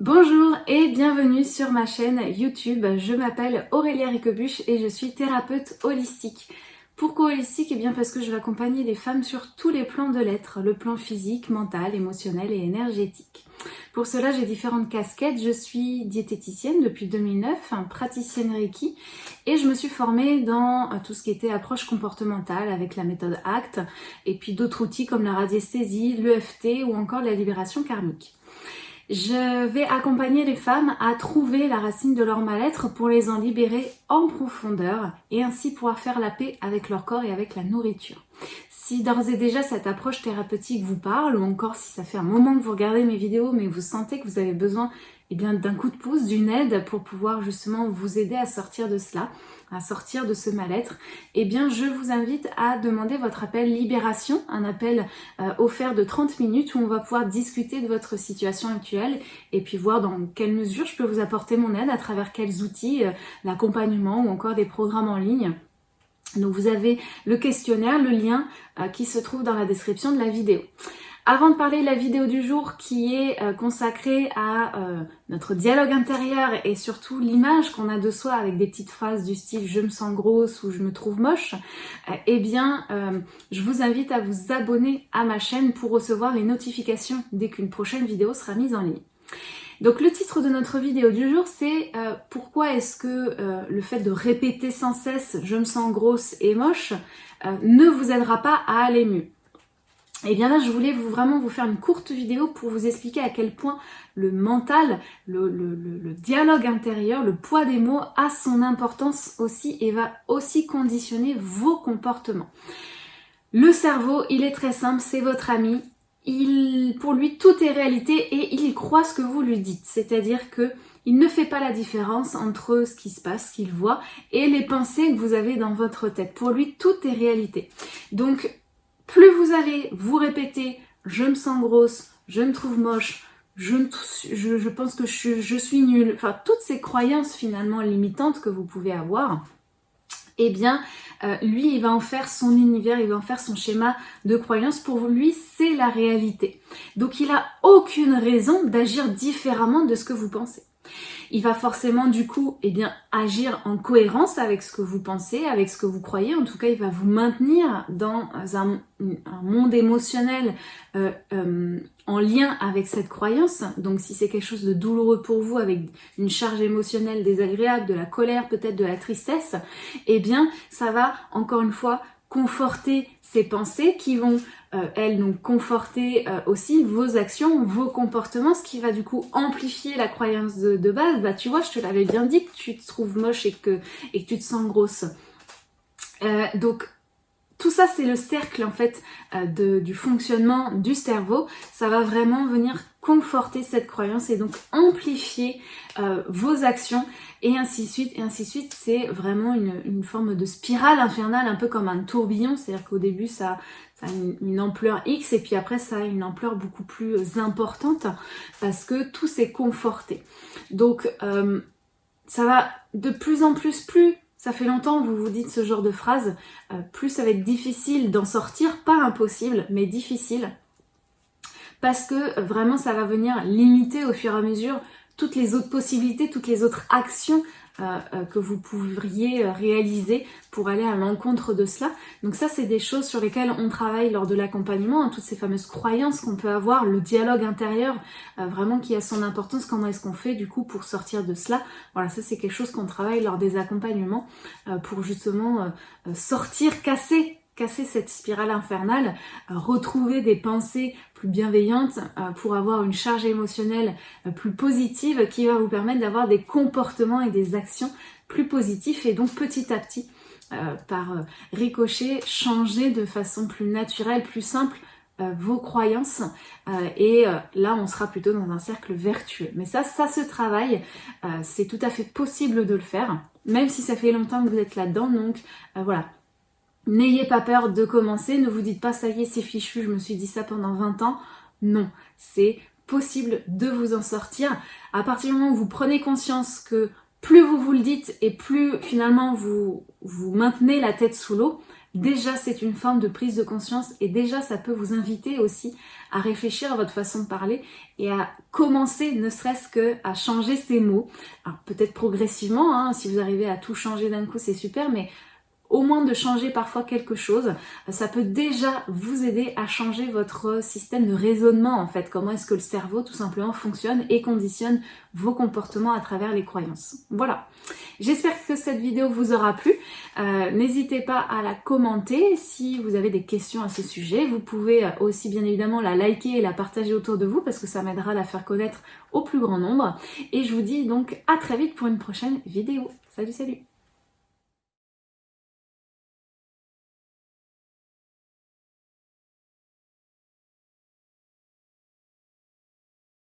Bonjour et bienvenue sur ma chaîne YouTube. Je m'appelle Aurélia Ricobuche et je suis thérapeute holistique. Pourquoi holistique? Eh bien parce que je vais accompagner les femmes sur tous les plans de l'être, le plan physique, mental, émotionnel et énergétique. Pour cela, j'ai différentes casquettes. Je suis diététicienne depuis 2009, praticienne Reiki, et je me suis formée dans euh, tout ce qui était approche comportementale avec la méthode ACT, et puis d'autres outils comme la radiesthésie, l'EFT ou encore la libération karmique. Je vais accompagner les femmes à trouver la racine de leur mal-être pour les en libérer en profondeur et ainsi pouvoir faire la paix avec leur corps et avec la nourriture. Si d'ores et déjà cette approche thérapeutique vous parle ou encore si ça fait un moment que vous regardez mes vidéos mais vous sentez que vous avez besoin eh d'un coup de pouce, d'une aide pour pouvoir justement vous aider à sortir de cela, à sortir de ce mal-être, eh bien je vous invite à demander votre appel libération, un appel euh, offert de 30 minutes où on va pouvoir discuter de votre situation actuelle et puis voir dans quelle mesure je peux vous apporter mon aide, à travers quels outils, euh, l'accompagnement ou encore des programmes en ligne. Donc vous avez le questionnaire, le lien euh, qui se trouve dans la description de la vidéo. Avant de parler de la vidéo du jour qui est euh, consacrée à euh, notre dialogue intérieur et surtout l'image qu'on a de soi avec des petites phrases du style je me sens grosse ou je me trouve moche, eh bien je vous invite à vous abonner à ma chaîne pour recevoir les notifications dès qu'une prochaine vidéo sera mise en ligne. Donc le titre de notre vidéo du jour c'est pourquoi est-ce que le fait de répéter sans cesse je me sens grosse et moche ne vous aidera pas à aller mieux? Et eh bien là, je voulais vous, vraiment vous faire une courte vidéo pour vous expliquer à quel point le mental, le, dialogue intérieur, le poids des mots a son importance aussi et va aussi conditionner vos comportements. Le cerveau, il est très simple, c'est votre ami. Pour lui, tout est réalité et il croit ce que vous lui dites. C'est-à-dire que il ne fait pas la différence entre ce qui se passe, ce qu'il voit, et les pensées que vous avez dans votre tête. Pour lui, tout est réalité. Donc, plus vous allez vous répéter « je me sens grosse »,« je me trouve moche »,« je, je, pense que je, je suis nulle », enfin toutes ces croyances finalement limitantes que vous pouvez avoir, eh bien, euh, lui, il va en faire son univers, il va en faire son schéma de croyance. Pour lui, c'est la réalité. Donc, il n'a aucune raison d'agir différemment de ce que vous pensez il va forcément du coup eh bien, agir en cohérence avec ce que vous pensez, avec ce que vous croyez. En tout cas, il va vous maintenir dans un, monde émotionnel euh, euh, en lien avec cette croyance. Donc si c'est quelque chose de douloureux pour vous, avec une charge émotionnelle désagréable, de la colère, peut-être de la tristesse, eh bien ça va encore une fois conforter ces pensées qui vont, euh, elles, donc conforter euh, aussi vos actions, vos comportements, ce qui va du coup amplifier la croyance de, base. Bah tu vois, je te l'avais bien dit que tu te trouves moche et que, et tu te sens grosse. Euh, donc tout ça, c'est le cercle en fait de, du fonctionnement du cerveau. Ça va vraiment venir conforter cette croyance et donc amplifier vos actions et ainsi de suite, et ainsi de suite. C'est vraiment une, forme de spirale infernale, un peu comme un tourbillon, c'est-à-dire qu'au début ça, a une, ampleur X et puis après ça a une ampleur beaucoup plus importante parce que tout s'est conforté. Donc euh, ça va de plus en plus, plus ça fait longtemps que vous vous dites ce genre de phrase, euh, plus ça va être difficile d'en sortir, pas impossible, mais difficile. Parce que vraiment ça va venir limiter au fur et à mesure toutes les autres possibilités, toutes les autres actions euh, euh, que vous pourriez euh, réaliser pour aller à l'encontre de cela. Donc ça, c'est des choses sur lesquelles on travaille lors de l'accompagnement, hein, toutes ces fameuses croyances qu'on peut avoir, le dialogue intérieur, vraiment qui a son importance, comment est-ce qu'on fait du coup pour sortir de cela. Voilà, ça c'est quelque chose qu'on travaille lors des accompagnements pour justement sortir, casser casser cette spirale infernale, euh, retrouver des pensées plus bienveillantes euh, pour avoir une charge émotionnelle euh, plus positive qui va vous permettre d'avoir des comportements et des actions plus positifs et donc petit à petit par ricochet changer de façon plus naturelle, plus simple vos croyances. Et là on sera plutôt dans un cercle vertueux. Mais ça, ça se travaille, c'est tout à fait possible de le faire, même si ça fait longtemps que vous êtes là-dedans, donc voilà, N'ayez pas peur de commencer, ne vous dites pas ça y est c'est fichu, je me suis dit ça pendant 20 ans. Non, c'est possible de vous en sortir. À partir du moment où vous prenez conscience que plus vous vous le dites et plus finalement vous, vous maintenez la tête sous l'eau, déjà c'est une forme de prise de conscience et déjà ça peut vous inviter aussi à réfléchir à votre façon de parler et à commencer ne serait-ce que à changer ces mots. Alors peut-être progressivement, hein, si vous arrivez à tout changer d'un coup c'est super, mais au moins de changer parfois quelque chose, ça peut déjà vous aider à changer votre système de raisonnement en fait, comment est-ce que le cerveau tout simplement fonctionne et conditionne vos comportements à travers les croyances. Voilà, j'espère que cette vidéo vous aura plu, euh, n'hésitez pas à la commenter si vous avez des questions à ce sujet, vous pouvez aussi bien évidemment la liker et la partager autour de vous parce que ça m'aidera à la faire connaître au plus grand nombre. Et je vous dis donc à très vite pour une prochaine vidéo. Salut salut